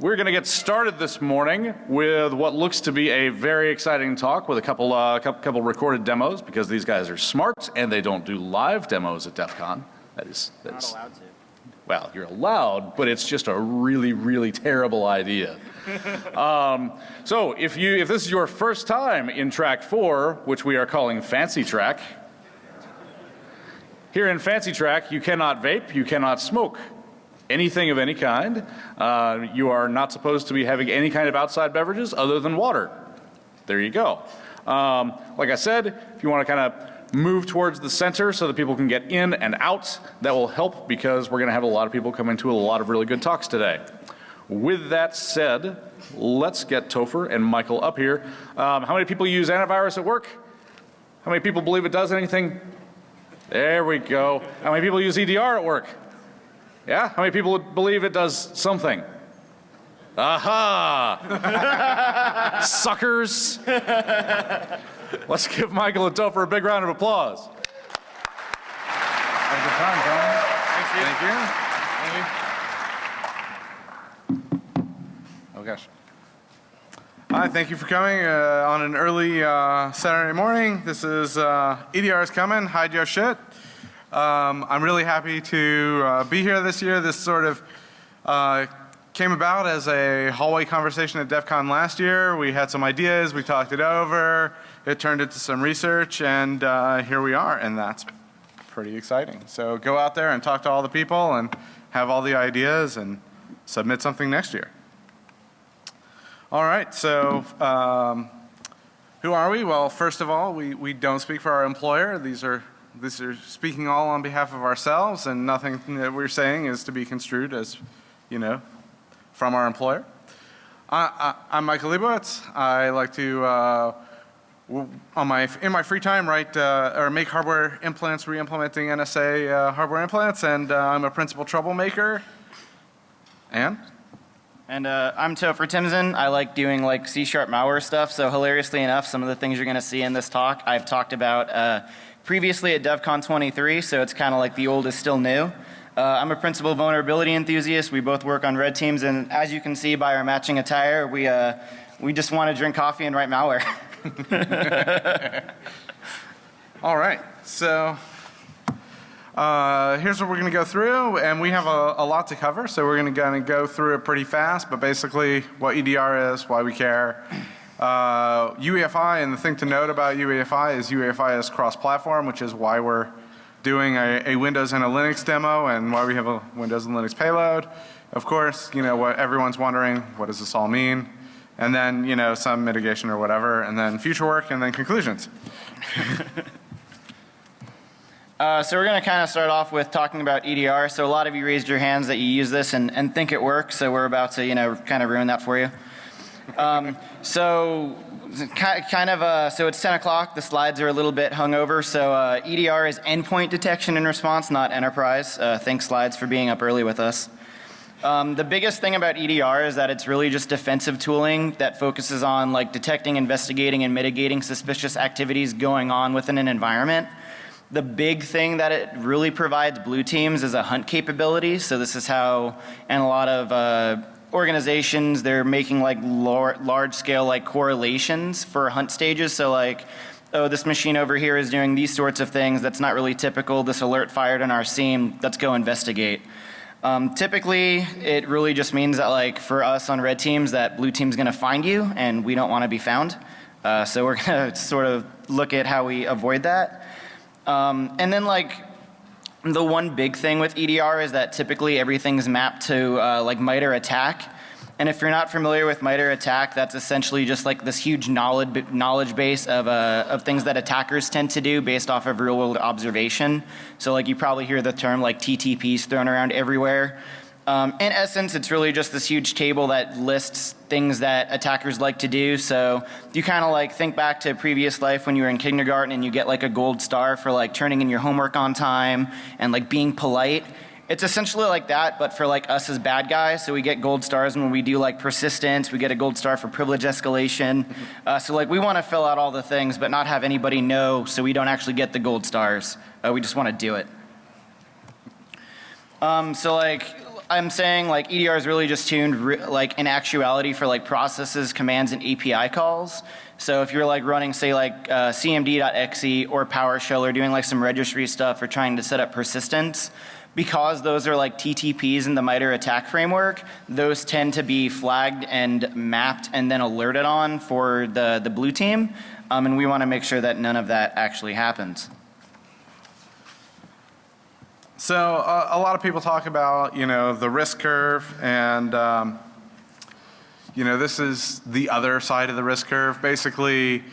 We're going to get started this morning with what looks to be a very exciting talk with a couple, uh, couple, couple recorded demos because these guys are smart and they don't do live demos at DEF CON. That is, that's, Not allowed to. well, you're allowed, but it's just a really, really terrible idea. um, so if you, if this is your first time in track four, which we are calling Fancy Track, here in Fancy Track, you cannot vape, you cannot smoke anything of any kind. Uh, you are not supposed to be having any kind of outside beverages other than water. There you go. Um, like I said, if you want to kind of move towards the center so that people can get in and out, that will help because we're going to have a lot of people coming to a lot of really good talks today. With that said, let's get Topher and Michael up here. Um, how many people use antivirus at work? How many people believe it does anything? There we go. How many people use EDR at work? Yeah? How many people would believe it does something? Aha! Suckers! Let's give Michael and Topher a big round of applause. Have a good time, gentlemen. Thank you. Thank you. Oh gosh. Hi, thank you for coming uh, on an early uh, Saturday morning. This is uh, EDR is coming, hide your shit. Um, I'm really happy to uh, be here this year. This sort of uh, came about as a hallway conversation at DEF CON last year. We had some ideas, we talked it over, it turned into some research and uh, here we are and that's pretty exciting. So go out there and talk to all the people and have all the ideas and submit something next year. All right, so um, who are we? Well, first of all, we, we don't speak for our employer. These are these are speaking all on behalf of ourselves and nothing that we're saying is to be construed as, you know, from our employer. I, am Michael Leibowitz. I like to, uh, on my, in my free time write uh, or make hardware implants, re-implementing NSA uh, hardware implants and uh, I'm a principal troublemaker. And? And uh, I'm Topher Timson. I like doing like C-sharp malware stuff. So hilariously enough, some of the things you're going to see in this talk, I've talked about uh, previously at DEF CON 23, so it's kind of like the old is still new. Uh, I'm a principal vulnerability enthusiast. We both work on red teams and as you can see by our matching attire, we, uh, we just want to drink coffee and write malware. All right. So uh, here's what we're going to go through and we have a, a lot to cover so we're going to go through it pretty fast but basically what EDR is, why we care, uh, UEFI and the thing to note about UEFI is UEFI is cross-platform which is why we're doing a, a, Windows and a Linux demo and why we have a Windows and Linux payload. Of course, you know what everyone's wondering, what does this all mean? And then, you know, some mitigation or whatever and then future work and then conclusions. Uh, so we're going to kind of start off with talking about EDR. So a lot of you raised your hands that you use this and, and think it works. So we're about to, you know, kind of ruin that for you. Um, so kind of uh, so it's 10 o'clock. The slides are a little bit hungover. So uh, EDR is endpoint detection and response not enterprise. Uh, thanks slides for being up early with us. Um, the biggest thing about EDR is that it's really just defensive tooling that focuses on like detecting investigating and mitigating suspicious activities going on within an environment. The big thing that it really provides blue teams is a hunt capability. So this is how and a lot of uh, organizations they're making like lar large scale like correlations for hunt stages. So like oh this machine over here is doing these sorts of things that's not really typical. This alert fired on our SIEM. Let's go investigate. Um, typically it really just means that like for us on red teams that blue team's going to find you and we don't want to be found. Uh, so we're to sort of look at how we avoid that. Um, and then like the one big thing with EDR is that typically everything's mapped to uh, like MITRE ATT&CK. And if you're not familiar with MITRE ATT&CK, that's essentially just like this huge knowledge, knowledge base of, uh, of things that attackers tend to do based off of real world observation. So like you probably hear the term like TTPs thrown around everywhere. Um, in essence, it's really just this huge table that lists things that attackers like to do. So you kind of like think back to previous life when you were in kindergarten and you get like a gold star for like turning in your homework on time and like being polite. It's essentially like that, but for like us as bad guys. So we get gold stars when we do like persistence. We get a gold star for privilege escalation. Uh, so like we want to fill out all the things, but not have anybody know, so we don't actually get the gold stars. Uh, we just want to do it. Um, so like I'm saying like EDR is really just tuned like in actuality for like processes, commands, and API calls. So if you're like running say like uh, cmd.exe or PowerShell or doing like some registry stuff or trying to set up persistence, because those are like TTPs in the MITRE attack framework, those tend to be flagged and mapped and then alerted on for the, the blue team. Um, and we want to make sure that none of that actually happens. So uh, a lot of people talk about, you know, the risk curve and, um, you know, this is the other side of the risk curve. Basically,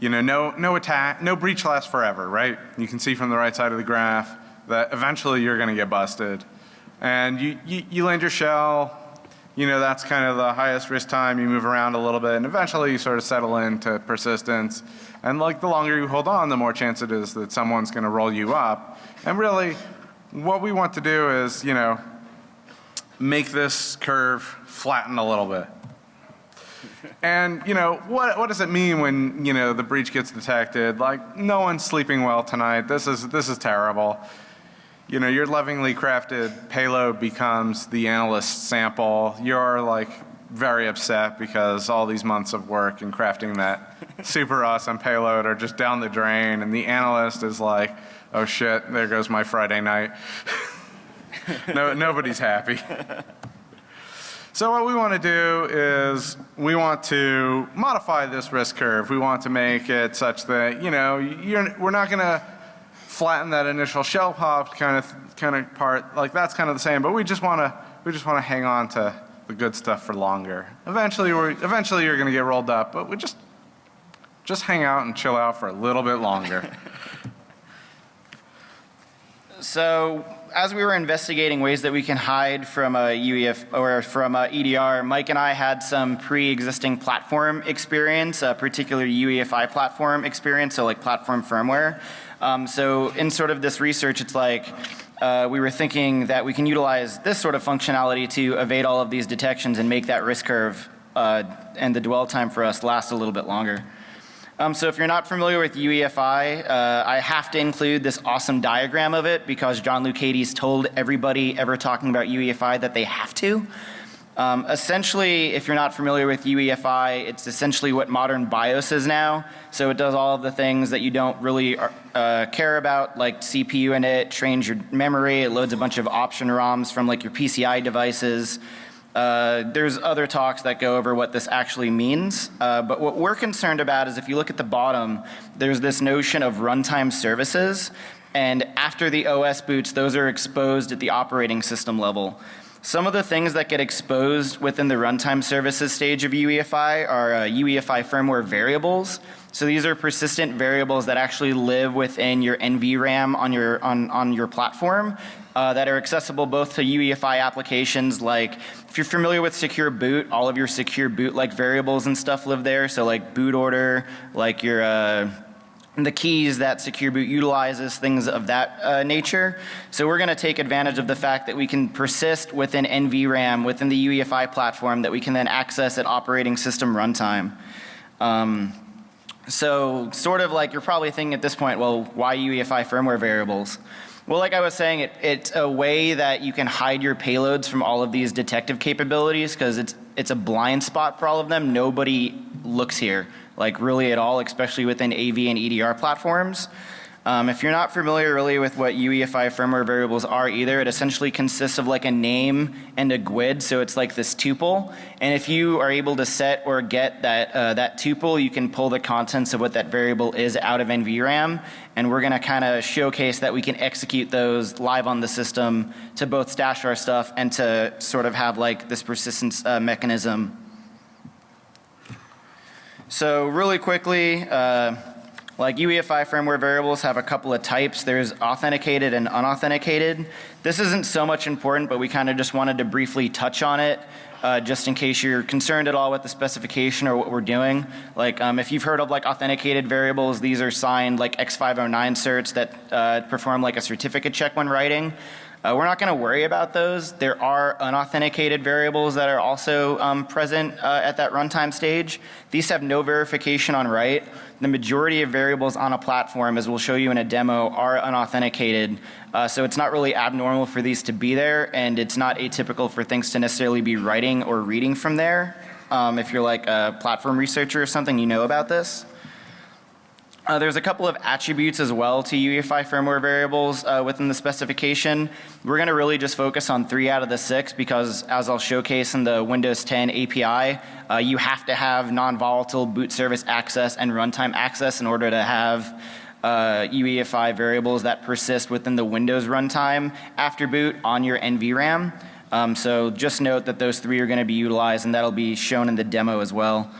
you know, no, no attack, no breach lasts forever, right? You can see from the right side of the graph that eventually you're going to get busted. And you, you, you land your shell, you know, that's kind of the highest risk time. You move around a little bit and eventually you sort of settle into persistence. And like the longer you hold on, the more chance it is that someone's going to roll you up. And really, what we want to do is, you know, make this curve flatten a little bit. And, you know, what, what does it mean when, you know, the breach gets detected? Like, no one's sleeping well tonight. This is, this is terrible. You know, your lovingly crafted payload becomes the analyst sample. You're like very upset because all these months of work and crafting that super awesome payload are just down the drain and the analyst is like, oh shit, there goes my Friday night. no, nobody's happy. So what we want to do is we want to modify this risk curve. We want to make it such that, you know, we're not going to flatten that initial shell pop kind of, kind of part. Like that's kind of the same, but we just want to, we just want to hang on to the good stuff for longer. Eventually we're, eventually you're going to get rolled up, but we just, just hang out and chill out for a little bit longer. So as we were investigating ways that we can hide from a UEF or from a EDR, Mike and I had some pre-existing platform experience, a particular UEFI platform experience, so like platform firmware. Um, so in sort of this research, it's like uh, we were thinking that we can utilize this sort of functionality to evade all of these detections and make that risk curve uh, and the dwell time for us last a little bit longer. Um, so if you're not familiar with UEFI, uh, I have to include this awesome diagram of it because John Lucades told everybody ever talking about UEFI that they have to. Um, essentially, if you're not familiar with UEFI, it's essentially what modern BIOS is now. So it does all of the things that you don't really uh, care about, like CPU in it, trains your memory, it loads a bunch of option ROMs from like your PCI devices. Uh, there's other talks that go over what this actually means, uh, but what we're concerned about is if you look at the bottom, there's this notion of runtime services, and after the OS boots, those are exposed at the operating system level. Some of the things that get exposed within the runtime services stage of UEFI are uh, UEFI firmware variables. So these are persistent variables that actually live within your NVRAM on your, on, on your platform uh, that are accessible both to UEFI applications like if you're familiar with secure boot, all of your secure boot like variables and stuff live there. So like boot order, like your uh, the keys that Secure Boot utilizes, things of that uh, nature. So we're going to take advantage of the fact that we can persist within NVRAM, within the UEFI platform that we can then access at operating system runtime. Um, so sort of like you're probably thinking at this point, well, why UEFI firmware variables? Well, like I was saying, it, it's a way that you can hide your payloads from all of these detective capabilities because it's, it's a blind spot for all of them. Nobody looks here, like really at all, especially within AV and EDR platforms. Um, if you're not familiar really with what UEFI firmware variables are either, it essentially consists of like a name and a GUID, so it's like this tuple. And if you are able to set or get that, uh, that tuple, you can pull the contents of what that variable is out of NVRAM. And we're gonna kind of showcase that we can execute those live on the system to both stash our stuff and to sort of have like this persistence uh, mechanism. So really quickly, uh, like UEFI firmware variables have a couple of types. There's authenticated and unauthenticated. This isn't so much important, but we kind of just wanted to briefly touch on it. Uh, just in case you're concerned at all with the specification or what we're doing. Like um, if you've heard of like authenticated variables, these are signed like X509 certs that uh, perform like a certificate check when writing. Uh, we're not going to worry about those. There are unauthenticated variables that are also um, present uh, at that runtime stage. These have no verification on write. The majority of variables on a platform, as we'll show you in a demo, are unauthenticated. Uh, so it's not really abnormal for these to be there, and it's not atypical for things to necessarily be writing or reading from there. Um, if you're like a platform researcher or something, you know about this. Uh, there's a couple of attributes as well to UEFI firmware variables uh, within the specification. We're going to really just focus on three out of the six because as I'll showcase in the Windows 10 API, uh, you have to have non-volatile boot service access and runtime access in order to have uh, UEFI variables that persist within the Windows runtime after boot on your NVRAM. Um, so just note that those three are going to be utilized and that'll be shown in the demo as well.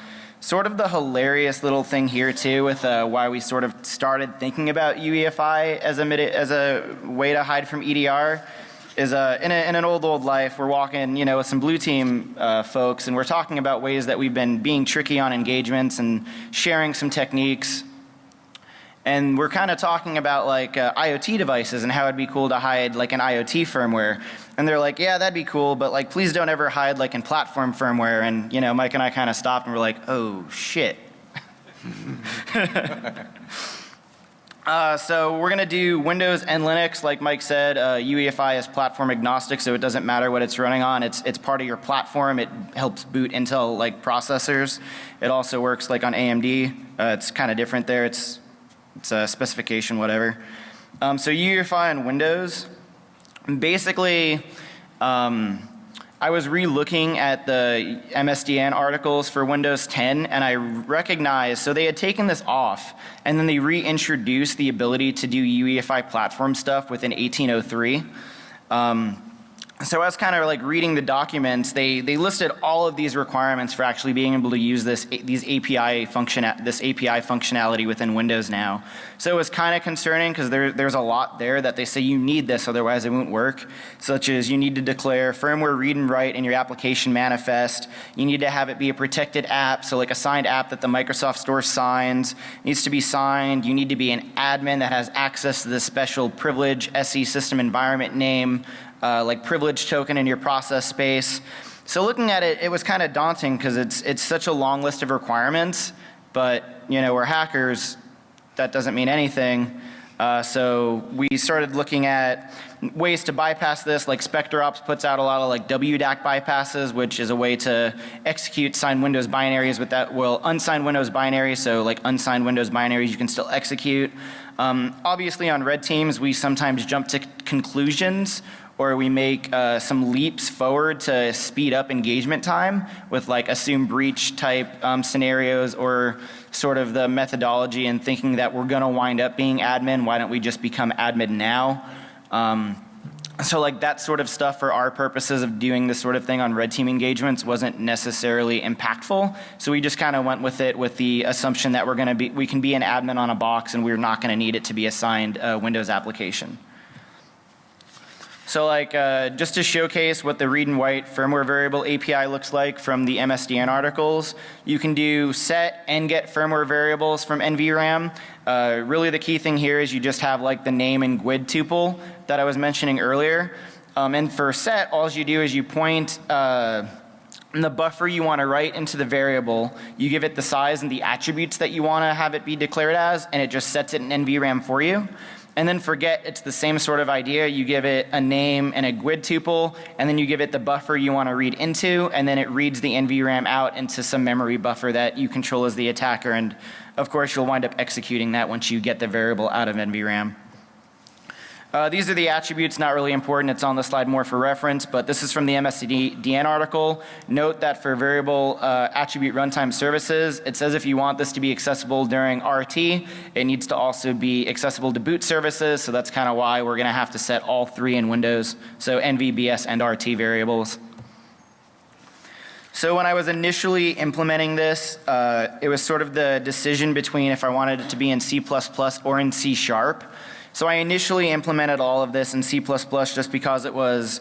Sort of the hilarious little thing here too with uh, why we sort of started thinking about UEFI as a, as a way to hide from EDR is uh, in, a, in, an old, old life, we're walking, you know, with some blue team uh, folks and we're talking about ways that we've been being tricky on engagements and sharing some techniques. And we're kind of talking about like uh, IoT devices and how it'd be cool to hide like an IoT firmware. And they're like, yeah, that'd be cool, but like, please don't ever hide like in platform firmware. And you know, Mike and I kind of stopped and we're like, oh shit. uh, so we're gonna do Windows and Linux, like Mike said. Uh, UEFI is platform agnostic, so it doesn't matter what it's running on. It's it's part of your platform. It helps boot Intel like processors. It also works like on AMD. Uh, it's kind of different there. It's it's a specification, whatever. Um, so UEFI on Windows, basically, um, I was re-looking at the MSDN articles for Windows 10 and I recognized, so they had taken this off and then they reintroduced the ability to do UEFI platform stuff within 1803. Um, so I was kind of like reading the documents, they, they listed all of these requirements for actually being able to use this, these API function, this API functionality within Windows now. So it was kind of concerning because there, there's a lot there that they say you need this otherwise it won't work. Such as you need to declare firmware read and write in your application manifest. You need to have it be a protected app. So like a signed app that the Microsoft Store signs needs to be signed. You need to be an admin that has access to the special privilege SE system environment name uh, like privilege token in your process space. So looking at it, it was kind of daunting because it's, it's such a long list of requirements, but you know, we're hackers, that doesn't mean anything. Uh, so we started looking at ways to bypass this, like SpecterOps puts out a lot of like WDAC bypasses, which is a way to execute signed Windows binaries with that, well, unsigned Windows binaries, so like unsigned Windows binaries you can still execute. Um, obviously on red teams, we sometimes jump to conclusions or we make uh, some leaps forward to speed up engagement time with like assume breach type um, scenarios or sort of the methodology and thinking that we're going to wind up being admin, why don't we just become admin now? Um, so like that sort of stuff for our purposes of doing this sort of thing on red team engagements wasn't necessarily impactful. So we just kind of went with it with the assumption that we're going to be, we can be an admin on a box and we're not going to need it to be assigned a Windows application. So like uh, just to showcase what the read and write firmware variable API looks like from the MSDN articles, you can do set and get firmware variables from NVRAM. Uh, really the key thing here is you just have like the name and GUID tuple that I was mentioning earlier. Um, and for set, all you do is you point uh, the buffer you want to write into the variable, you give it the size and the attributes that you want to have it be declared as, and it just sets it in NVRAM for you. And then forget it's the same sort of idea. You give it a name and a GUID tuple, and then you give it the buffer you want to read into, and then it reads the NVRAM out into some memory buffer that you control as the attacker. And of course, you'll wind up executing that once you get the variable out of NVRAM. Uh, these are the attributes, not really important. It's on the slide more for reference, but this is from the MSDN article. Note that for variable uh, attribute runtime services, it says if you want this to be accessible during RT, it needs to also be accessible to boot services. So that's kind of why we're going to have to set all three in Windows. So NVBS and RT variables. So when I was initially implementing this, uh, it was sort of the decision between if I wanted it to be in C++ or in C sharp. So I initially implemented all of this in C++ just because it was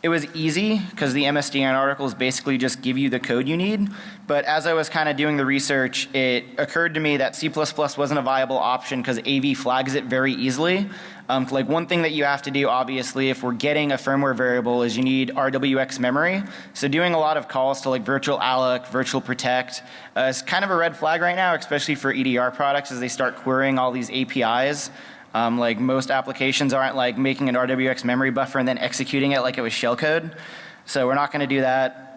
It was easy because the MSDN articles basically just give you the code you need. But as I was kind of doing the research, it occurred to me that C++ wasn't a viable option because AV flags it very easily. Um, like one thing that you have to do, obviously, if we're getting a firmware variable is you need RWX memory. So doing a lot of calls to like virtual alloc, virtual protect uh, is kind of a red flag right now, especially for EDR products as they start querying all these APIs. Um, like most applications aren't like making an RWX memory buffer and then executing it like it was shellcode. So we're not going to do that.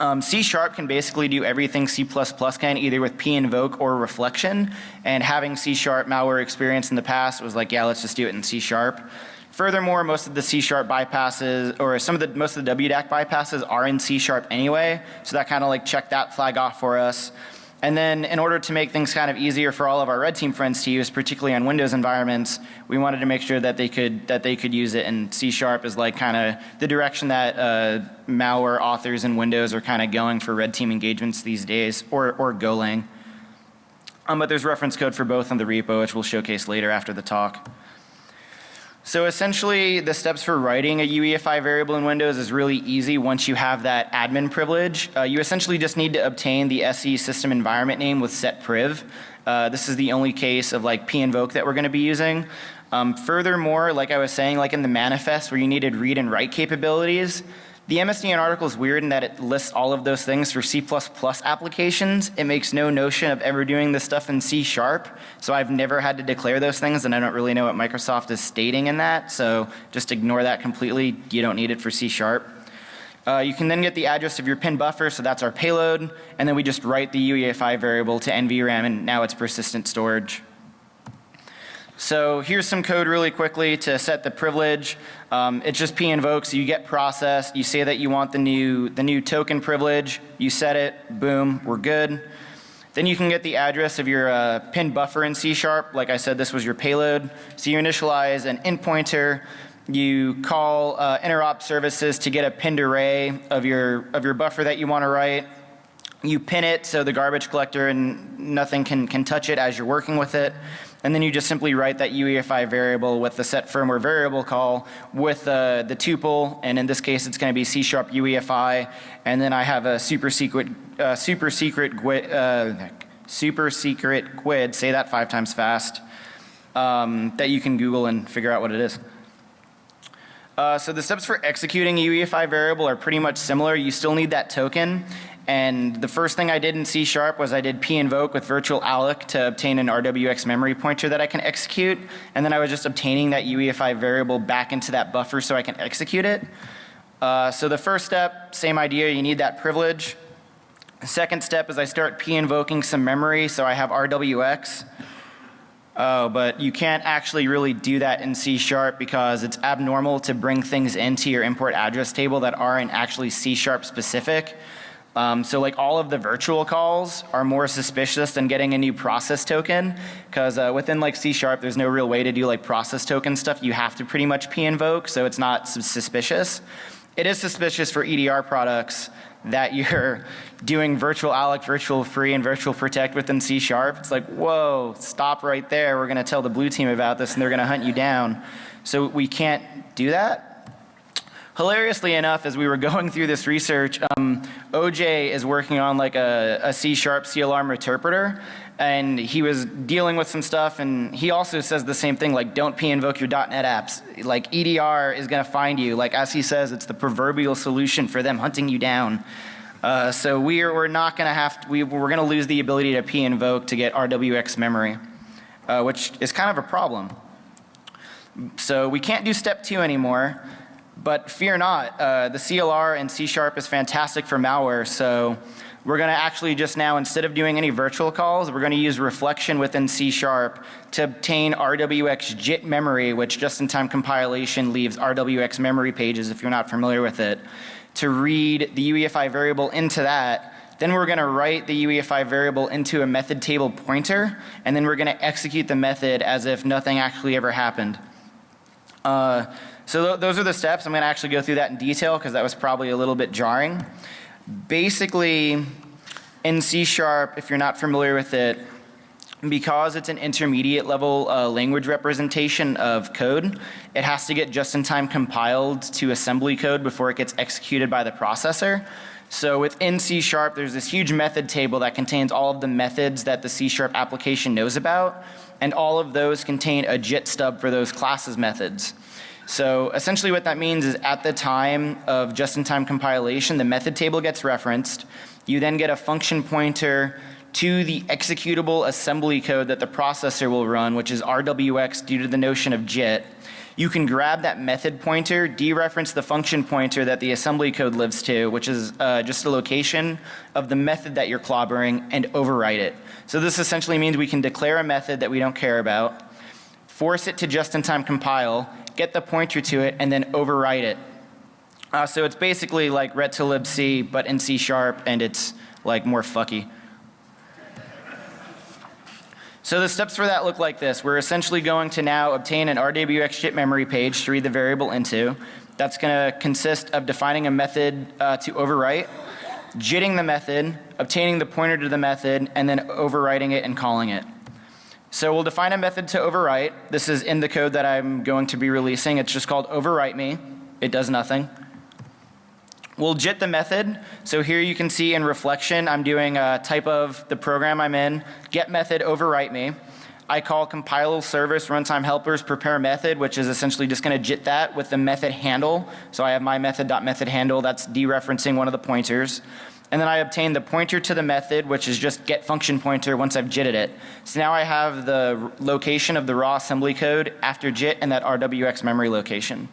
Um, C Sharp can basically do everything C++ can, either with p invoke or reflection. And having C Sharp malware experience in the past was like, yeah, let's just do it in C Sharp. Furthermore, most of the C Sharp bypasses, or some of the, most of the WDAC bypasses are in C Sharp anyway. So that kind of like checked that flag off for us. And then in order to make things kind of easier for all of our red team friends to use, particularly on Windows environments, we wanted to make sure that they could, that they could use it and C Sharp is like kind of the direction that uh, malware authors in Windows are kind of going for red team engagements these days, or, or Golang. Um, but there's reference code for both in the repo, which we'll showcase later after the talk. So essentially the steps for writing a UEFI variable in Windows is really easy once you have that admin privilege. Uh, you essentially just need to obtain the SE system environment name with set priv. Uh, this is the only case of like pinvoke that we're going to be using. Um, furthermore, like I was saying, like in the manifest where you needed read and write capabilities, the MSDN article is weird in that it lists all of those things for C++ applications. It makes no notion of ever doing this stuff in C sharp. So I've never had to declare those things and I don't really know what Microsoft is stating in that. So just ignore that completely. You don't need it for C sharp. Uh, you can then get the address of your pin buffer, so that's our payload, and then we just write the UEFI variable to NVRAM and now it's persistent storage. So here's some code really quickly to set the privilege. Um, it's just p invoke, so you get processed, you say that you want the new, the new token privilege, you set it, boom, we're good. Then you can get the address of your uh, pin buffer in C sharp. Like I said, this was your payload. So you initialize an int pointer, you call uh, interop services to get a pinned array of your, of your buffer that you want to write. You pin it so the garbage collector and nothing can, can touch it as you're working with it. And then you just simply write that UEFI variable with the set firmware variable call with uh, the tuple, and in this case it's going to be C sharp UEFI, and then I have a super secret, uh, super secret, uh, super secret GUID, say that five times fast, um, that you can Google and figure out what it is. Uh, so the steps for executing a UEFI variable are pretty much similar. You still need that token. And the first thing I did in C sharp was I did p invoke with virtual alloc to obtain an RWX memory pointer that I can execute. And then I was just obtaining that UEFI variable back into that buffer so I can execute it. Uh, so the first step, same idea, you need that privilege. The second step is I start p invoking some memory so I have RWX. Oh, but you can't actually really do that in C sharp because it's abnormal to bring things into your import address table that aren't actually C sharp specific. Um, so like all of the virtual calls are more suspicious than getting a new process token because uh, within like C sharp there's no real way to do like process token stuff. You have to pretty much p invoke so it's not suspicious. It is suspicious for EDR products that you're doing virtual alloc, virtual free, and virtual protect within C sharp. It's like, whoa, stop right there. We're going to tell the blue team about this and they're going to hunt you down. So we can't do that. Hilariously enough, as we were going through this research, um, OJ is working on like a, a C sharp C alarm interpreter and he was dealing with some stuff and he also says the same thing like don't p invoke your .NET apps. Like EDR is going to find you. Like as he says, it's the proverbial solution for them hunting you down. Uh, so we are, we're not going to have, to, we, we're going to lose the ability to p invoke to get RWX memory, uh, which is kind of a problem. So we can't do step two anymore. But fear not, uh, the CLR and C Sharp is fantastic for malware. So we're going to actually just now, instead of doing any virtual calls, we're going to use reflection within C Sharp to obtain RWX JIT memory, which just-in-time compilation leaves RWX memory pages if you're not familiar with it, to read the UEFI variable into that. Then we're going to write the UEFI variable into a method table pointer, and then we're going to execute the method as if nothing actually ever happened. Uh, so th those are the steps. I'm going to actually go through that in detail because that was probably a little bit jarring. Basically, in C Sharp, if you're not familiar with it, because it's an intermediate level uh, language representation of code, it has to get just-in-time compiled to assembly code before it gets executed by the processor. So within C Sharp, there's this huge method table that contains all of the methods that the C Sharp application knows about, and all of those contain a JIT stub for those classes methods. So essentially what that means is at the time of just-in-time compilation, the method table gets referenced. You then get a function pointer to the executable assembly code that the processor will run, which is RWX due to the notion of JIT. You can grab that method pointer, dereference the function pointer that the assembly code lives to, which is uh, just a location of the method that you're clobbering, and overwrite it. So this essentially means we can declare a method that we don't care about, force it to just-in-time compile, get the pointer to it, and then overwrite it. Uh, so it's basically like ret to libc, but in C sharp, and it's like more fucky. So the steps for that look like this. We're essentially going to now obtain an RWX JIT memory page to read the variable into. That's going to consist of defining a method uh, to overwrite, JITting the method, obtaining the pointer to the method, and then overwriting it and calling it. So we'll define a method to overwrite. This is in the code that I'm going to be releasing. It's just called overwrite me. It does nothing. We'll JIT the method. So here you can see in reflection, I'm doing a type of the program I'm in, get method overwrite me. I call compile service runtime helpers prepare method, which is essentially just going to JIT that with the method handle. So I have my method dot method handle, that's dereferencing one of the pointers. And then I obtain the pointer to the method, which is just get function pointer once I've JITted it. So now I have the location of the raw assembly code after JIT and that RWX memory location.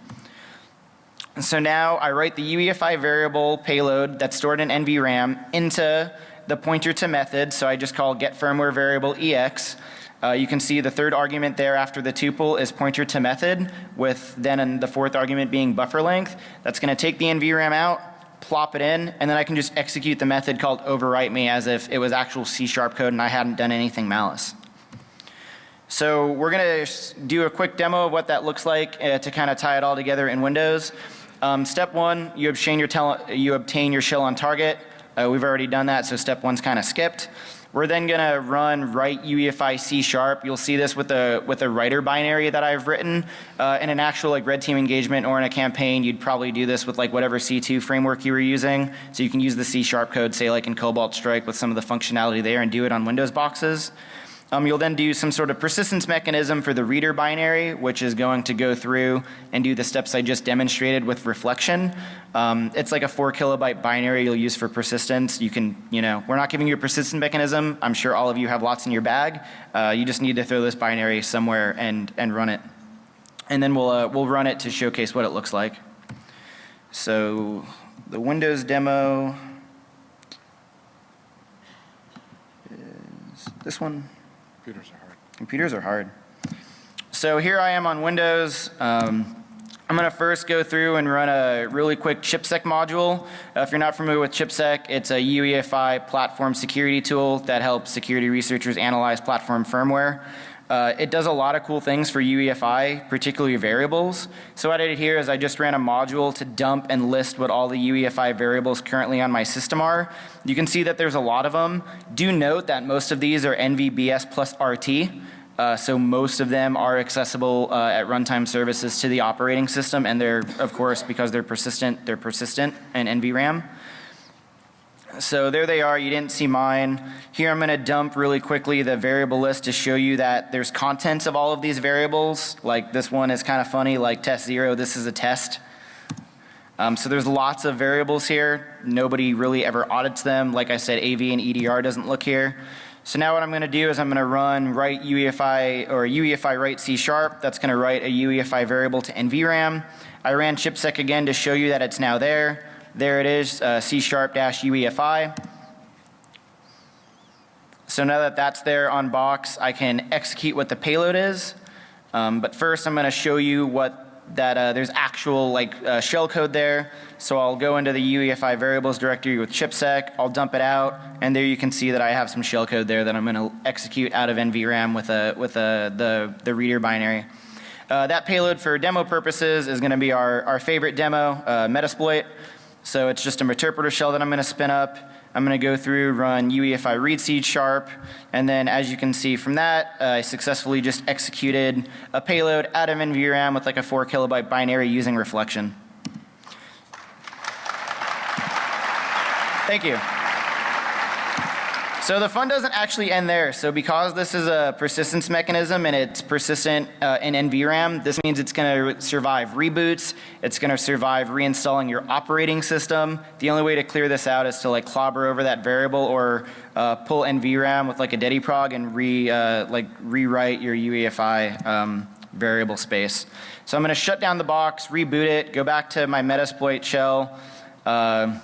And so now I write the UEFI variable payload that's stored in NVRAM into the pointer to method. So I just call get firmware variable EX. Uh, you can see the third argument there after the tuple is pointer to method with then the fourth argument being buffer length. That's going to take the NVRAM out, plop it in, and then I can just execute the method called overwrite me as if it was actual C sharp code and I hadn't done anything malice. So we're going to do a quick demo of what that looks like uh, to kind of tie it all together in Windows. Um, step one, you obtain your, you obtain your shell on target. Uh, we've already done that, so step one's kind of skipped. We're then going to run write UEFI C sharp. You'll see this with a with a writer binary that I've written. Uh, in an actual like red team engagement or in a campaign, you'd probably do this with like whatever C2 framework you were using. So you can use the C sharp code, say like in Cobalt Strike with some of the functionality there and do it on Windows boxes. Um, you'll then do some sort of persistence mechanism for the reader binary, which is going to go through and do the steps I just demonstrated with reflection. Um, it's like a four kilobyte binary you'll use for persistence. You can, you know, we're not giving you a persistent mechanism. I'm sure all of you have lots in your bag. Uh, you just need to throw this binary somewhere and, and run it. And then we'll, uh, we'll run it to showcase what it looks like. So the Windows demo is this one. Computers are hard. Computers are hard. So here I am on Windows. Um, I'm going to first go through and run a really quick ChipSec module. Uh, if you're not familiar with ChipSec, it's a UEFI platform security tool that helps security researchers analyze platform firmware. Uh, it does a lot of cool things for UEFI, particularly variables. So what I did here is I just ran a module to dump and list what all the UEFI variables currently on my system are. You can see that there's a lot of them. Do note that most of these are NVBS plus RT. Uh, so most of them are accessible uh, at runtime services to the operating system and they're of course because they're persistent, they're persistent in NVRAM. So there they are, you didn't see mine. Here I'm to dump really quickly the variable list to show you that there's contents of all of these variables. Like this one is kind of funny, like test zero, this is a test. Um, so there's lots of variables here. Nobody really ever audits them. Like I said, AV and EDR doesn't look here. So now what I'm to do is I'm to run write UEFI or UEFI write C sharp. That's to write a UEFI variable to NVRAM. I ran chipsec again to show you that it's now there. There it is, uh, C sharp dash UEFI. So now that that's there on box, I can execute what the payload is. Um, but first I'm going to show you what that uh, there's actual like uh, shell code there. So I'll go into the UEFI variables directory with chipsec, I'll dump it out, and there you can see that I have some shell code there that I'm going to execute out of NVRAM with a with a the the reader binary. Uh, that payload for demo purposes is going to be our, our favorite demo, uh, Metasploit. So it's just a interpreter shell that I'm going to spin up. I'm going to go through, run UEFI read seed sharp, and then as you can see from that, uh, I successfully just executed a payload out of NVRAM with like a 4 kilobyte binary using reflection. Thank you. So the fun doesn't actually end there. So because this is a persistence mechanism and it's persistent uh, in NVRAM, this means it's going to survive reboots. It's going to survive reinstalling your operating system. The only way to clear this out is to like clobber over that variable or uh, pull NVRAM with like a dediprog and re uh, like rewrite your UEFI um, variable space. So I'm going to shut down the box, reboot it, go back to my Metasploit shell, uh,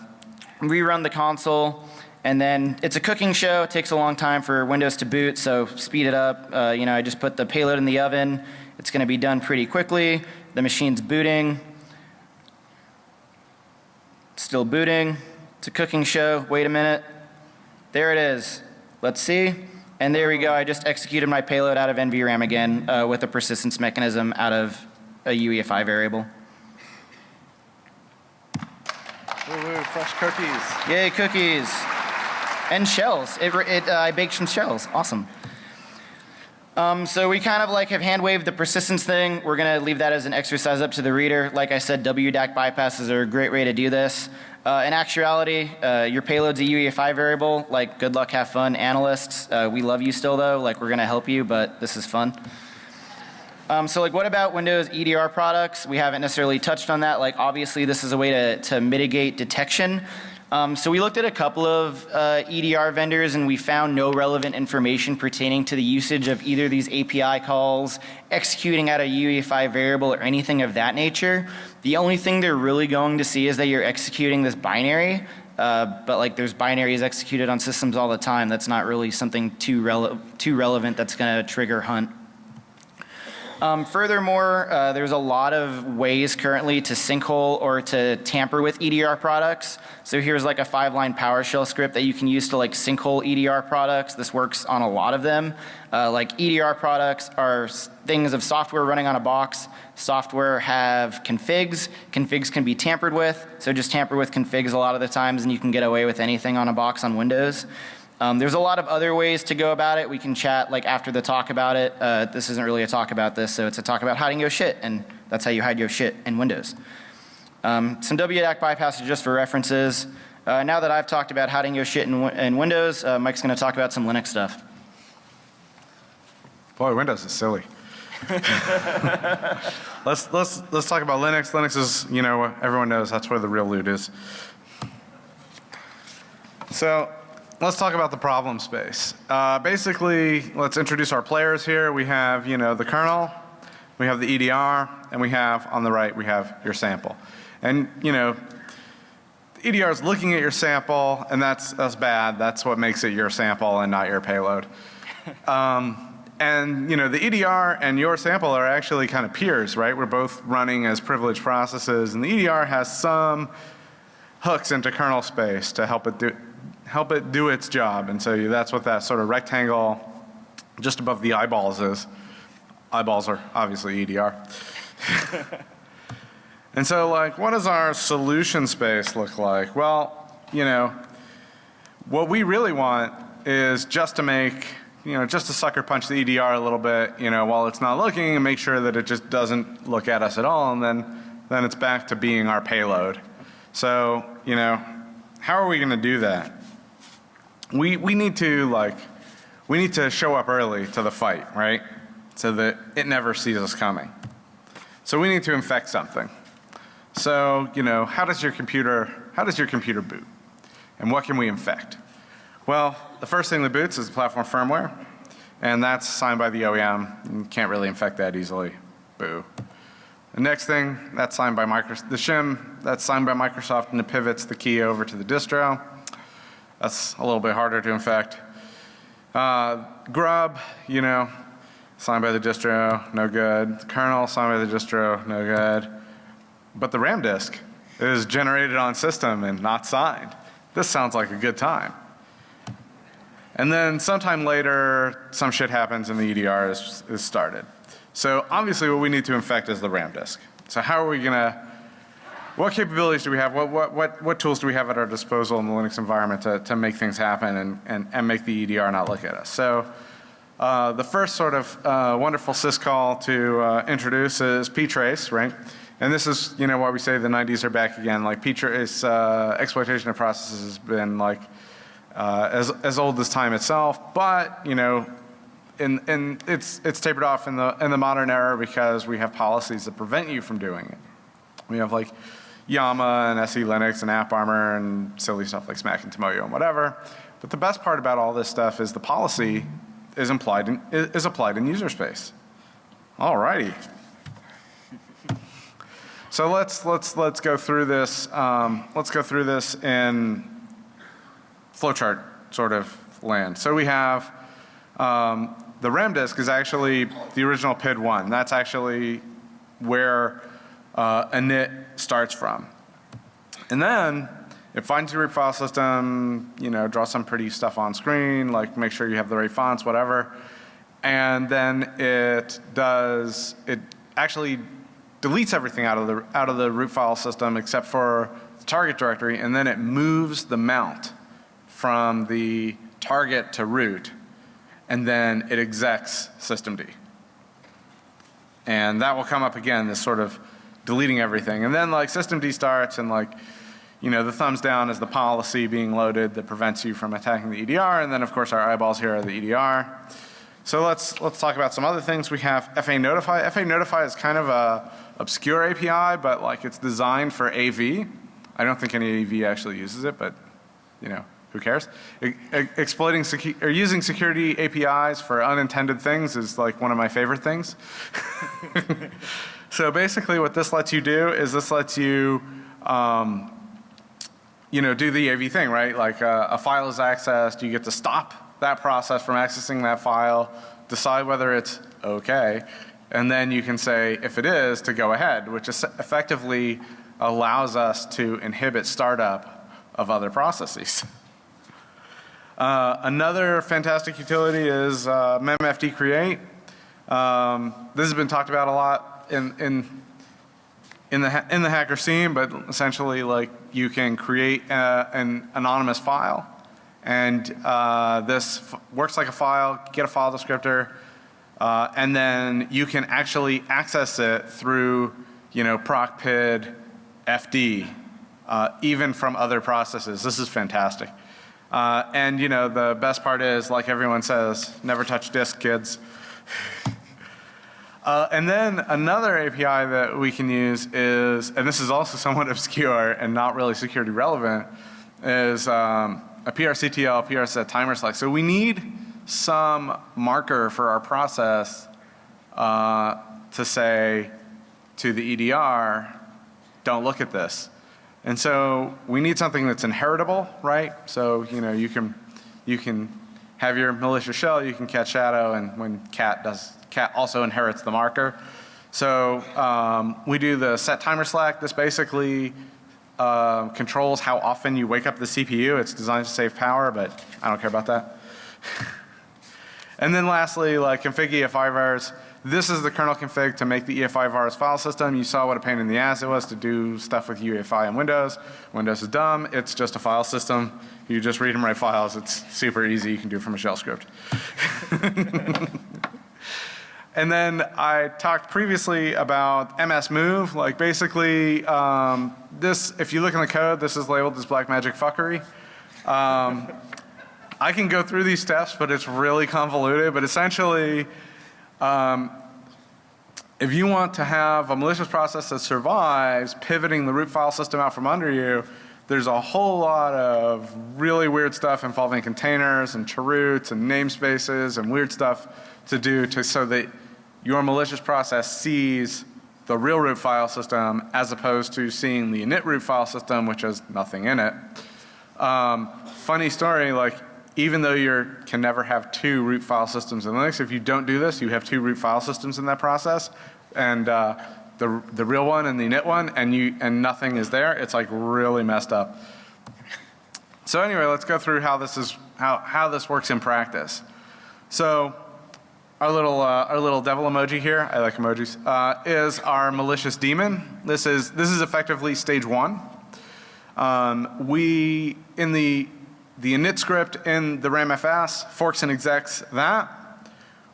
rerun the console. And then it's a cooking show. It takes a long time for Windows to boot, so speed it up. Uh, you know, I just put the payload in the oven. It's going to be done pretty quickly. The machine's booting. Still booting. It's a cooking show. Wait a minute. There it is. Let's see. And there we go. I just executed my payload out of NVRAM again uh, with a persistence mechanism out of a UEFI variable. Woo, woo, fresh cookies. Yay, cookies. And shells. It, it, uh, I baked some shells. Awesome. Um, so we kind of like have hand waved the persistence thing. We're going to leave that as an exercise up to the reader. Like I said, WDAC bypasses are a great way to do this. Uh, in actuality, uh, your payload's a UEFI variable. Like, good luck, have fun, analysts. Uh, we love you still, though. Like, we're going to help you, but this is fun. Um, so like what about Windows EDR products? We haven't necessarily touched on that. Like obviously this is a way to, to mitigate detection. Um, so we looked at a couple of uh, EDR vendors and we found no relevant information pertaining to the usage of either these API calls, executing out a UEFI variable or anything of that nature. The only thing they're really going to see is that you're executing this binary. Uh, but like there's binaries executed on systems all the time. That's not really something too, rele too relevant that's going to trigger hunt. Um, furthermore, uh, there's a lot of ways currently to sinkhole or to tamper with EDR products. So here's like a five line PowerShell script that you can use to like sinkhole EDR products. This works on a lot of them. Uh, like EDR products are things of software running on a box. Software have configs. Configs can be tampered with. So just tamper with configs a lot of the times and you can get away with anything on a box on Windows. Um, there's a lot of other ways to go about it. We can chat like after the talk about it. Uh, this isn't really a talk about this, so it's a talk about hiding your shit, and that's how you hide your shit in Windows. Um, some WDAC bypasses just for references. Uh, now that I've talked about hiding your shit in, in Windows, uh, Mike's going to talk about some Linux stuff. Boy, Windows is silly. let's let's let's talk about Linux. Linux is, you know, everyone knows that's where the real loot is. So let's talk about the problem space. Uh, basically, let's introduce our players here. We have, you know, the kernel, we have the EDR, and we have on the right we have your sample. And you know, the EDR is looking at your sample, and that's that's bad. That's what makes it your sample and not your payload. Um, and you know, the EDR and your sample are actually kind of peers, right? We're both running as privileged processes, and the EDR has some hooks into kernel space to help it do help it do its job. And so that's what that sort of rectangle just above the eyeballs is. Eyeballs are obviously EDR. and so like what does our solution space look like? Well, you know, what we really want is just to make, you know, just to sucker punch the EDR a little bit, you know, while it's not looking and make sure that it just doesn't look at us at all and then, then it's back to being our payload. So, you know, how are we going to do that? We, we need to like, we need to show up early to the fight, right? So that it never sees us coming. So we need to infect something. So, you know, how does your computer, how does your computer boot? And what can we infect? Well, the first thing that boots is the platform firmware. And that's signed by the OEM. You can't really infect that easily. Boo. The next thing, that's signed by Microsoft, the shim, that's signed by Microsoft and it pivots the key over to the distro. That's a little bit harder to infect. Uh, grub, you know, signed by the distro, no good. Kernel, signed by the distro, no good. But the RAM disk is generated on system and not signed. This sounds like a good time. And then sometime later, some shit happens and the EDR is, is started. So obviously what we need to infect is the RAM disk. So how are we gonna, what capabilities do we have? What, what, what, what tools do we have at our disposal in the Linux environment to, to make things happen and, and, and make the EDR not look at us? So uh, the first sort of uh, wonderful syscall to uh, introduce is ptrace, right? And this is, you know, why we say the 90s are back again. Like ptrace uh, exploitation of processes has been like uh, as, as old as time itself, but, you know, in, in, it's, it's tapered off in the, in the modern era because we have policies that prevent you from doing it. We have like Yama and SE Linux and AppArmor and silly stuff like Smack and Tomoyo and whatever. But the best part about all this stuff is the policy is implied in, is applied in user space. Alrighty. So let's, let's, let's go through this, um, let's go through this in flowchart sort of land. So we have, um, the RAM disk is actually the original PID1. That's actually where uh, init starts from. And then it finds your root file system, you know, draw some pretty stuff on screen, like make sure you have the right fonts, whatever. And then it does, it actually deletes everything out of the, out of the root file system except for the target directory and then it moves the mount from the target to root and then it execs systemd. And that will come up again, this sort of deleting everything. And then like systemd starts and like, you know, the thumbs down is the policy being loaded that prevents you from attacking the EDR. And then of course our eyeballs here are the EDR. So let's, let's talk about some other things. We have FA Notify. FA Notify is kind of a obscure API, but like it's designed for AV. I don't think any AV actually uses it, but you know, who cares? E- e- exploiting or using security APIs for unintended things is like one of my favorite things. so basically what this lets you do is this lets you um, you know, do the AV thing, right? Like uh, a file is accessed, you get to stop that process from accessing that file, decide whether it's okay, and then you can say if it is to go ahead, which is effectively allows us to inhibit startup of other processes. Uh, another fantastic utility is uh, memfd create. Um, this has been talked about a lot in, in in the in the hacker scene, but essentially like you can create uh, an anonymous file, and uh, this works like a file. Get a file descriptor, uh, and then you can actually access it through you know procpid fd, uh, even from other processes. This is fantastic. Uh, and you know the best part is, like everyone says, never touch disk, kids. Uh, and then another API that we can use is, and this is also somewhat obscure and not really security relevant, is um, a PRCTL, PRSet timer select. So we need some marker for our process uh, to say to the EDR, don't look at this. And so we need something that's inheritable, right? So, you know, you can, you can have your malicious shell, you can catch shadow, and when cat does, cat also inherits the marker. So um, we do the set timer slack. This basically uh, controls how often you wake up the CPU. It's designed to save power, but I don't care about that. and then lastly, like config EFI vars. This is the kernel config to make the EFI virus file system. You saw what a pain in the ass it was to do stuff with UEFI in Windows. Windows is dumb. It's just a file system. You just read and write files. It's super easy. You can do it from a shell script. and then I talked previously about MS Move. Like basically, um, this, if you look in the code, this is labeled as black magic fuckery. Um, I can go through these steps, but it's really convoluted. But essentially, um, if you want to have a malicious process that survives pivoting the root file system out from under you, there's a whole lot of really weird stuff involving containers and chroots and namespaces and weird stuff to do to so that your malicious process sees the real root file system as opposed to seeing the init root file system which has nothing in it. Um, funny story like even though you can never have two root file systems in Linux, if you don't do this, you have two root file systems in that process, and uh, the the real one and the init one, and you and nothing is there. It's like really messed up. So anyway, let's go through how this is how how this works in practice. So our little uh, our little devil emoji here. I like emojis. Uh, is our malicious demon. This is this is effectively stage one. Um, we in the the init script in the RAMFS forks and execs that.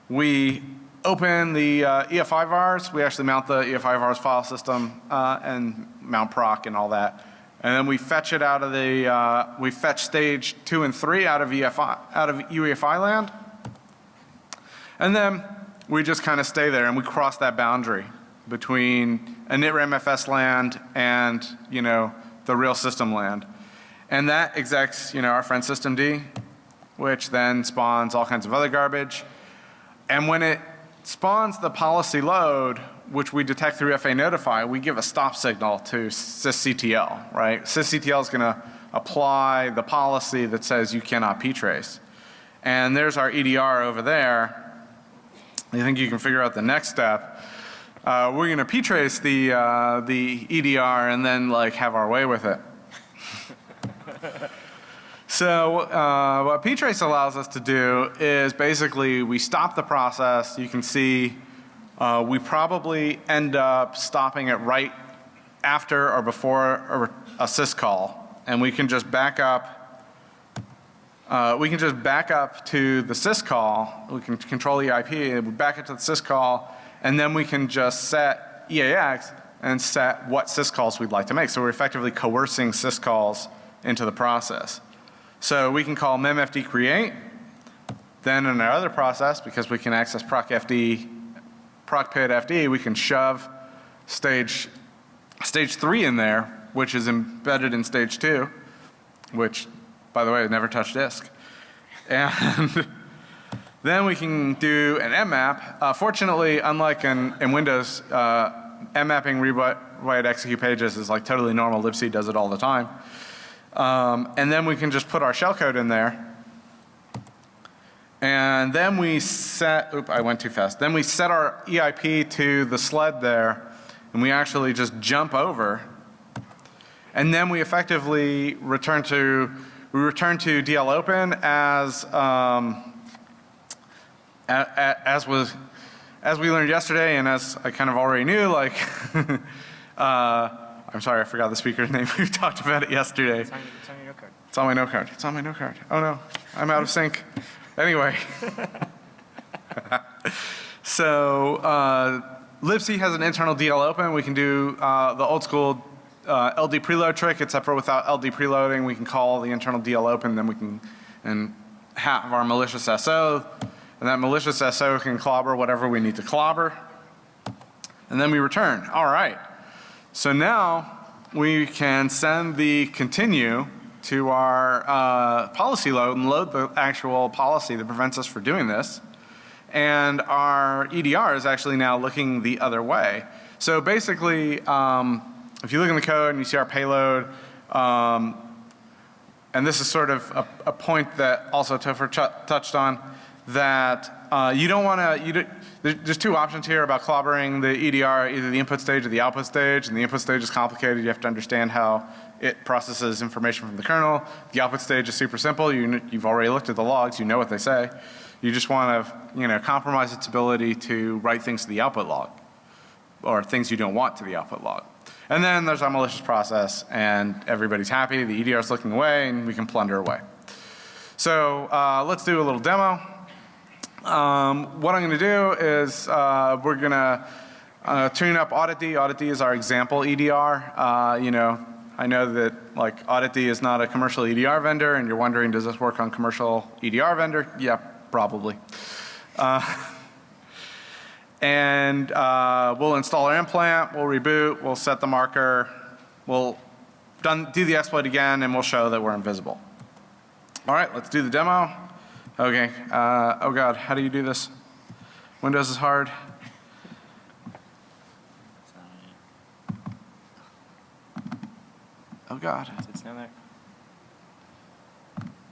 We open the uh, EFI vars. We actually mount the EFI vars file system uh, and mount proc and all that. And then we fetch it out of the uh, we fetch stage two and three out of EFI out of UEFI land. And then we just kind of stay there and we cross that boundary between initramfs land and, you know, the real system land. And that execs, you know, our friend systemd, which then spawns all kinds of other garbage. And when it spawns the policy load, which we detect through FA notify, we give a stop signal to sysctl, right? Sysctl is going to apply the policy that says you cannot ptrace. And there's our EDR over there I think you can figure out the next step. Uh, we're going to ptrace the uh, the EDR and then like have our way with it. so uh, what ptrace allows us to do is basically we stop the process. You can see uh, we probably end up stopping it right after or before a, a syscall, and we can just back up uh, we can just back up to the syscall. We can control the IP, we back it to the syscall, and then we can just set EAX and set what syscalls we'd like to make. So we're effectively coercing syscalls into the process. So we can call memfd create. Then in our other process, because we can access procfd, procpid we can shove stage, stage three in there, which is embedded in stage two, which by the way, never touch disk. And then we can do an mmap. Uh, fortunately, unlike in, in Windows, uh, mmapping read write execute pages is like totally normal. libc does it all the time. Um, and then we can just put our shellcode in there. And then we set, oop, I went too fast. Then we set our EIP to the sled there and we actually just jump over. And then we effectively return to we return to DL Open as, um, a, a, as was, as we learned yesterday and as I kind of already knew, like, uh, I'm sorry, I forgot the speaker's name. we talked about it yesterday. It's on, it's on your note card. It's on my note card. It's on my note card. Oh no, I'm out of sync. Anyway. so, uh, libc has an internal DL open. We can do uh, the old school uh, LD preload trick except for without LD preloading we can call the internal DL open then we can and have our malicious SO and that malicious SO can clobber whatever we need to clobber and then we return. Alright. So now we can send the continue to our uh, policy load and load the actual policy that prevents us from doing this. And our EDR is actually now looking the other way. So basically um, if you look in the code and you see our payload, um, and this is sort of a, a point that also Topher touched on, that uh, you don't want to, you do, there's two options here about clobbering the EDR, either the input stage or the output stage, and the input stage is complicated. You have to understand how it processes information from the kernel. The output stage is super simple. You, you've already looked at the logs. You know what they say. You just want to, you know, compromise its ability to write things to the output log or things you don't want to the output log. And then there's our malicious process and everybody's happy, the EDR is looking away and we can plunder away. So uh, let's do a little demo. Um, what I'm going to do is uh, we're going to uh, tune up AuditD. AuditD is our example EDR. Uh, you know, I know that like AuditD is not a commercial EDR vendor and you're wondering does this work on commercial EDR vendor? Yeah, probably. And uh, we'll install our implant, we'll reboot, we'll set the marker, we'll done, do the exploit again and we'll show that we're invisible. Alright, let's do the demo. Okay, uh, oh god, how do you do this? Windows is hard. Oh god. It's down there.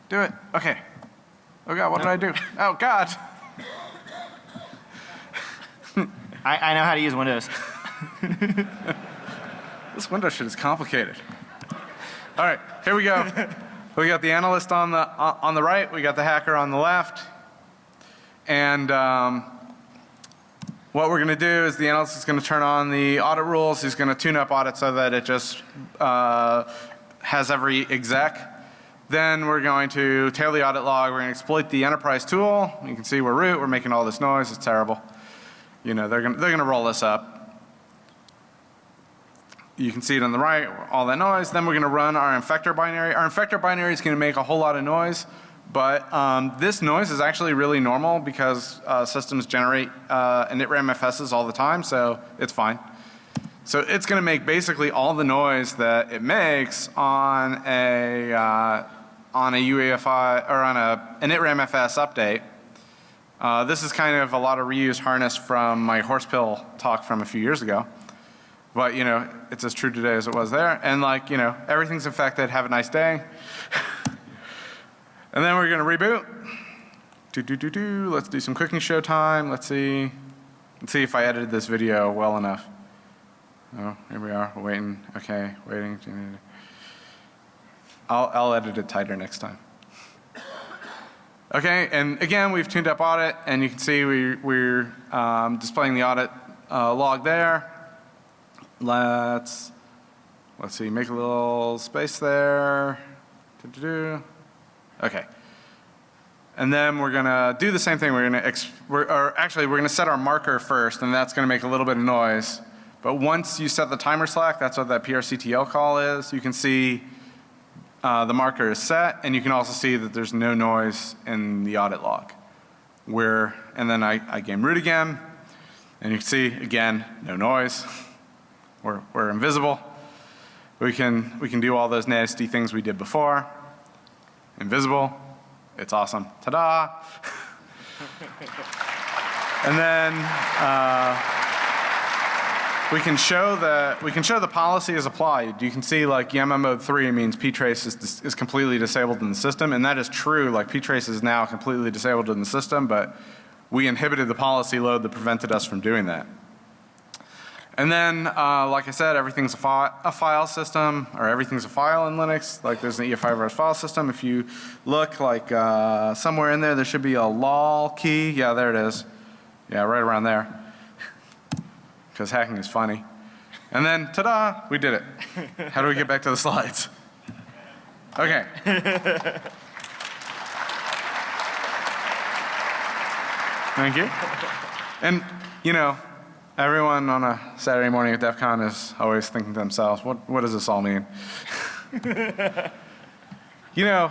Do it. Okay. Oh god, what did I do? Oh god. I, I know how to use Windows. This window shit is complicated. All right, here we go. we got the analyst on the uh, on the right. We got the hacker on the left. And um, what we're going to do is the analyst is going to turn on the audit rules. He's going to tune up audit so that it just uh, has every exec. Then we're going to tail the audit log. We're going to exploit the enterprise tool. You can see we're root. We're making all this noise. It's terrible. You know, they're to, they're to roll this up. You can see it on the right, all that noise. Then we're to run our infector binary. Our infector binary is to make a whole lot of noise. But um, this noise is actually really normal because uh, systems generate uh, initram FSs all the time, so it's fine. So it's going to make basically all the noise that it makes on a uh, on a UEFI or on a initram FS update. Uh, this is kind of a lot of reused harness from my horse pill talk from a few years ago. But you know, it's as true today as it was there. And like, you know, everything's infected. Have a nice day. and then we're going to reboot. Do, do, do, do. Let's do some cooking show time. Let's see. Let's see if I edited this video well enough. Oh, here we are. We're waiting. Okay, waiting. I'll, I'll edit it tighter next time. Okay, and again, we've tuned up audit, and you can see we, we're um, displaying the audit uh, log there. Let's, let's see, make a little space there. Okay. And then we're gonna do the same thing. We're gonna, ex we're, or actually we're gonna set our marker first and that's gonna make a little bit of noise. But once you set the timer slack, that's what that PRCTL call is. You can see uh, the marker is set and you can also see that there's no noise in the audit log. Where, and then I, I game root again and you can see again, no noise. We're, we're invisible. We can, we can do all those nasty things we did before. Invisible. It's awesome. Ta-da! and then uh, we can show the we can show the policy is applied. You can see like Yammer mode 3 means ptrace is, is completely disabled in the system and that is true like ptrace is now completely disabled in the system but we inhibited the policy load that prevented us from doing that. And then, uh, like I said, everything's a, fi a, file system, or everything's a file in Linux. Like there's an EF5 file system. If you look like uh, somewhere in there, there should be a lol key. Yeah, there it is. Yeah, right around there. Because hacking is funny. And then, ta-da, we did it. How do we get back to the slides? Okay. Thank you. And, you know, Everyone on a Saturday morning at DEF CON is always thinking to themselves, what, what does this all mean? you know,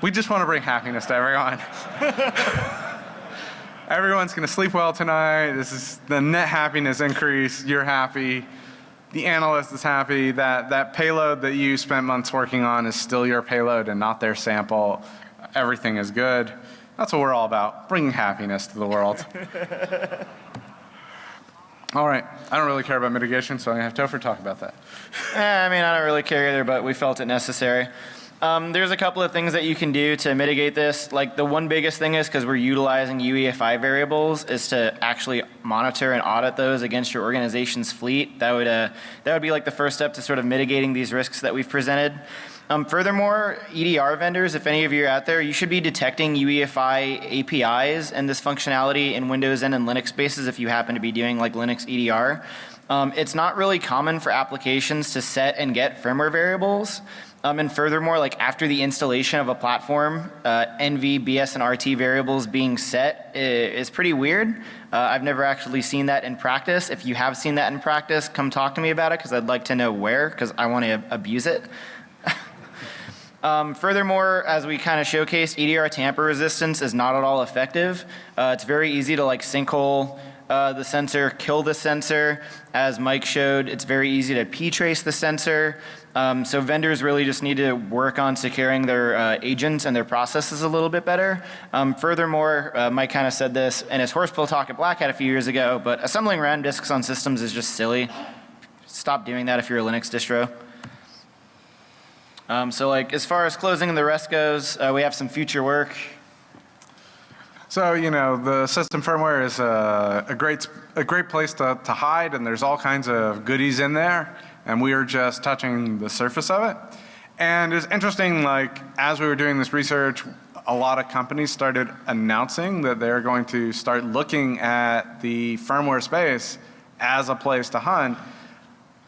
we just want to bring happiness to everyone. Everyone's going to sleep well tonight. This is the net happiness increase. You're happy. The analyst is happy that that payload that you spent months working on is still your payload and not their sample. Everything is good. That's what we're all about, bringing happiness to the world. All right. I don't really care about mitigation, so I'm going to have Topher talk about that. Eh, I mean, I don't really care either, but we felt it necessary. Um, there's a couple of things that you can do to mitigate this. Like the one biggest thing is because we're utilizing UEFI variables is to actually monitor and audit those against your organization's fleet. That would, uh, that would be like the first step to sort of mitigating these risks that we've presented. Um, furthermore, EDR vendors, if any of you are out there, you should be detecting UEFI APIs and this functionality in Windows and in Linux spaces if you happen to be doing like Linux EDR. Um, it's not really common for applications to set and get firmware variables. Um, and furthermore, like after the installation of a platform, uh, NV, BS, and RT variables being set is pretty weird. Uh, I've never actually seen that in practice. If you have seen that in practice, come talk to me about it because I'd like to know where because I want to abuse it. Um, furthermore, as we kind of showcased, EDR tamper resistance is not at all effective. Uh, it's very easy to like sinkhole uh, the sensor, kill the sensor. As Mike showed, it's very easy to p-trace the sensor. Um, so vendors really just need to work on securing their uh, agents and their processes a little bit better. Um, furthermore, uh, Mike kind of said this in his horsepill talk at Black Hat a few years ago, but assembling RAM disks on systems is just silly. Stop doing that if you're a Linux distro. Um, so like as far as closing the rest goes, uh, we have some future work. So, you know, the system firmware is a, a great, a great place to, to hide and there's all kinds of goodies in there and we are just touching the surface of it. And it's interesting like as we were doing this research, a lot of companies started announcing that they're going to start looking at the firmware space as a place to hunt.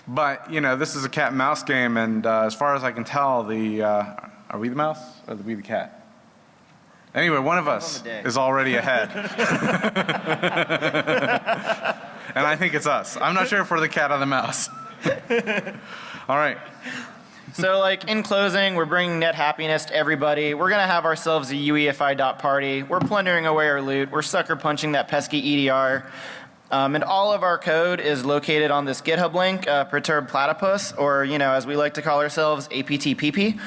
But, you know, this is a cat and mouse game, and uh, as far as I can tell, the, uh, are we the mouse or are we the cat? Anyway, one of us is already ahead. and I think it's us. I'm not sure if we're the cat or the mouse. All right. So like in closing, we're bringing net happiness to everybody. We're gonna have ourselves a UEFI dot party. We're plundering away our loot. We're sucker punching that pesky EDR. Um, and all of our code is located on this GitHub link, uh, Perturb Platypus, or you know, as we like to call ourselves, APTPP.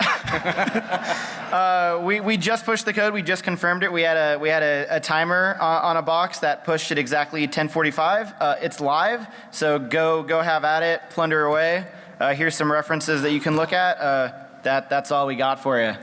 Uh, we, we just pushed the code. We just confirmed it. We had a we had a, a timer uh, on a box that pushed at exactly 10:45. Uh, it's live, so go go have at it. Plunder away. Uh, here's some references that you can look at. Uh, that that's all we got for you.